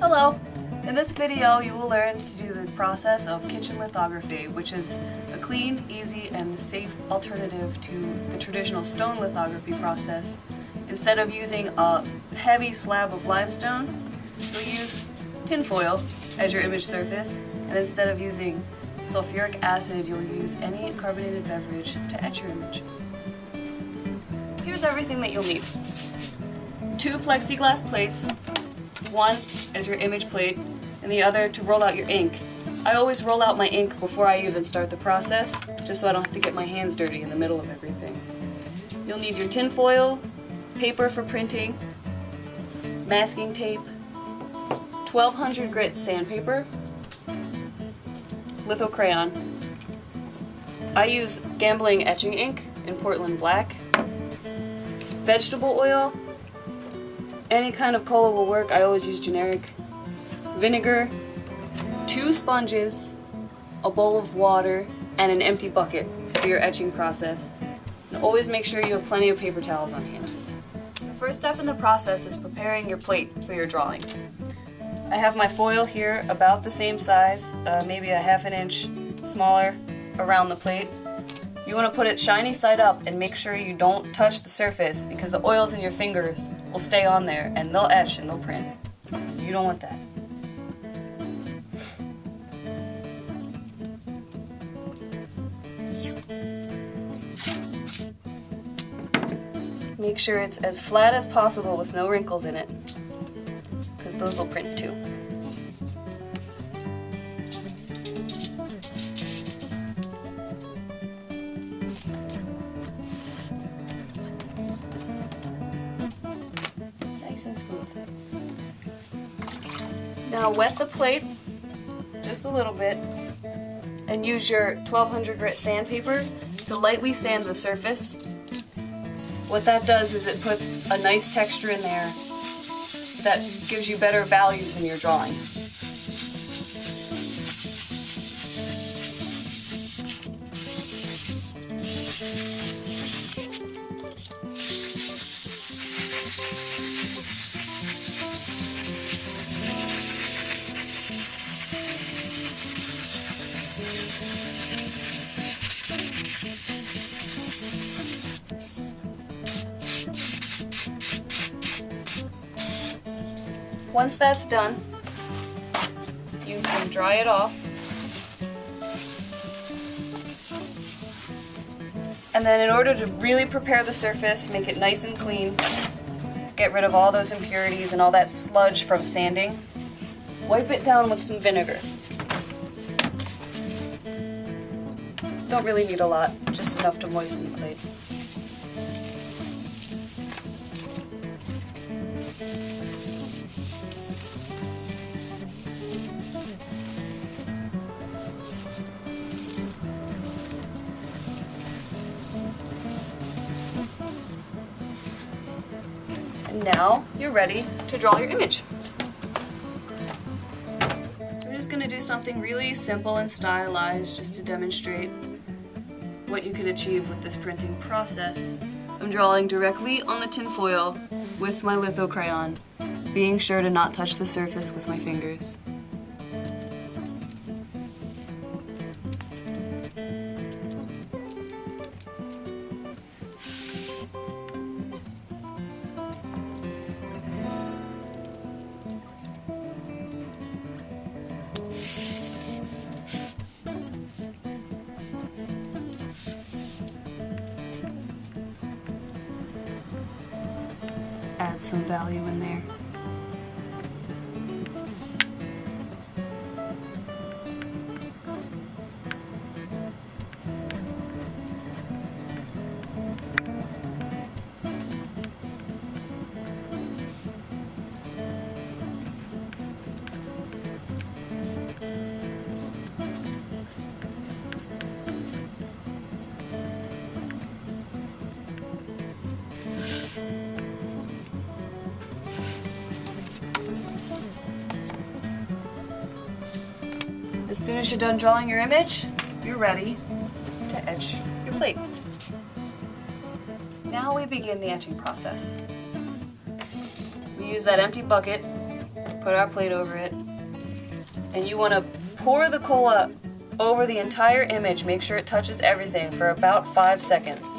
Hello! In this video you will learn to do the process of kitchen lithography, which is a clean, easy, and safe alternative to the traditional stone lithography process. Instead of using a heavy slab of limestone, you'll use tinfoil as your image surface, and instead of using sulfuric acid, you'll use any carbonated beverage to etch your image. Here's everything that you'll need. Two plexiglass plates, one as your image plate, and the other to roll out your ink. I always roll out my ink before I even start the process, just so I don't have to get my hands dirty in the middle of everything. You'll need your tin foil, paper for printing, masking tape, 1200 grit sandpaper, litho crayon. I use Gamblin etching ink in Portland Black, vegetable oil, any kind of cola will work, I always use generic. Vinegar, two sponges, a bowl of water, and an empty bucket for your etching process. And always make sure you have plenty of paper towels on hand. The first step in the process is preparing your plate for your drawing. I have my foil here about the same size, uh, maybe a half an inch smaller around the plate. You want to put it shiny side up and make sure you don't touch the surface because the oils in your fingers will stay on there and they'll etch and they'll print. You don't want that. Make sure it's as flat as possible with no wrinkles in it because those will print too. Wet the plate just a little bit and use your 1200 grit sandpaper to lightly sand the surface. What that does is it puts a nice texture in there that gives you better values in your drawing. Once that's done, you can dry it off. And then in order to really prepare the surface, make it nice and clean, get rid of all those impurities and all that sludge from sanding, wipe it down with some vinegar. Don't really need a lot, just enough to moisten the plate. Now you're ready to draw your image. We're just going to do something really simple and stylized just to demonstrate what you can achieve with this printing process. I'm drawing directly on the tinfoil with my litho crayon, being sure to not touch the surface with my fingers. Add some value in there. As soon as you're done drawing your image, you're ready to etch your plate. Now we begin the etching process. We use that empty bucket, put our plate over it, and you want to pour the cola over the entire image. Make sure it touches everything for about five seconds.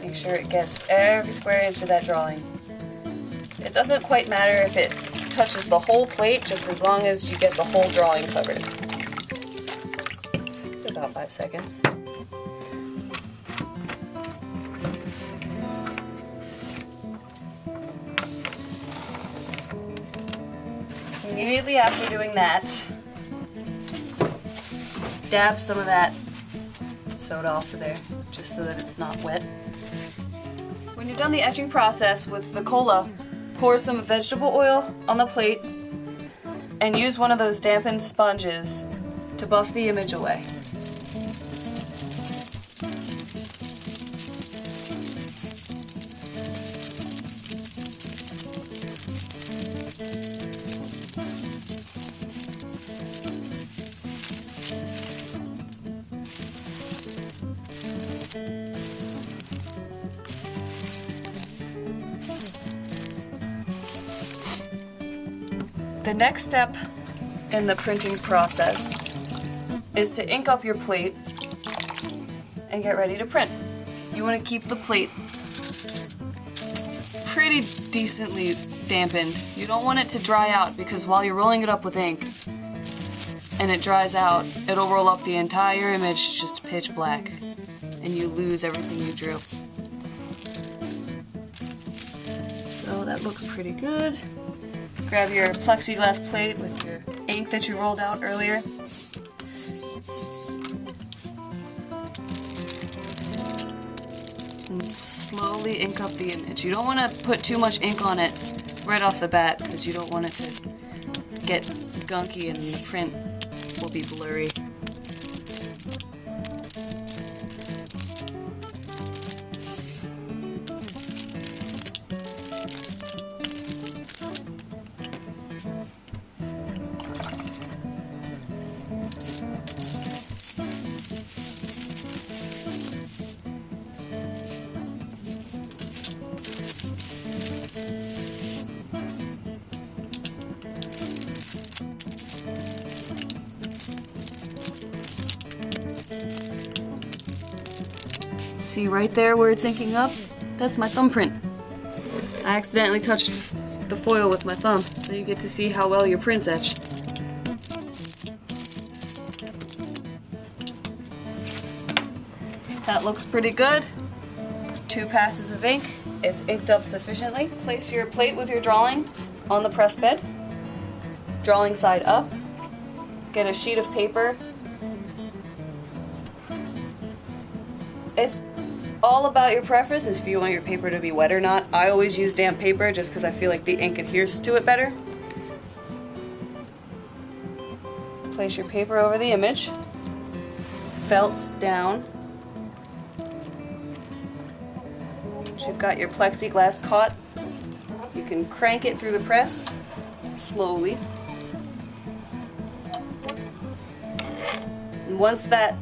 Make sure it gets every square inch of that drawing. It doesn't quite matter if it touches the whole plate, just as long as you get the whole drawing covered. About five seconds. Immediately after doing that, dab some of that soda off of there, just so that it's not wet. When you're done the etching process with the cola, pour some vegetable oil on the plate and use one of those dampened sponges to buff the image away. The next step in the printing process is to ink up your plate and get ready to print. You want to keep the plate pretty decently dampened. You don't want it to dry out because while you're rolling it up with ink and it dries out, it'll roll up the entire image just pitch black and you lose everything you drew. So that looks pretty good. Grab your plexiglass plate with your ink that you rolled out earlier. And slowly ink up the image. You don't want to put too much ink on it right off the bat because you don't want it to get gunky and the print will be blurry. See right there where it's inking up? That's my thumbprint. I accidentally touched the foil with my thumb, so you get to see how well your print's etched. That looks pretty good. Two passes of ink. It's inked up sufficiently. Place your plate with your drawing on the press bed. Drawing side up. Get a sheet of paper. It's all about your preference if you want your paper to be wet or not. I always use damp paper just because I feel like the ink adheres to it better. Place your paper over the image. Felts down. Once you've got your plexiglass caught, you can crank it through the press slowly. And once that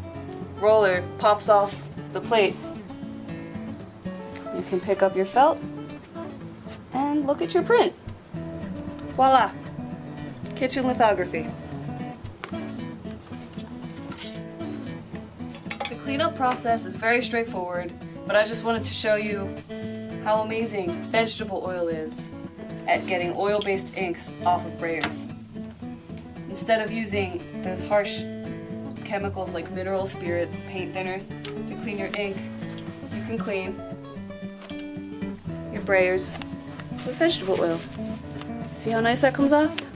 roller pops off the plate, can pick up your felt and look at your print. Voila! Kitchen lithography. The cleanup process is very straightforward, but I just wanted to show you how amazing vegetable oil is at getting oil-based inks off of brayers. Instead of using those harsh chemicals like mineral spirits, paint thinners to clean your ink, you can clean your brayers with vegetable oil. See how nice that comes off?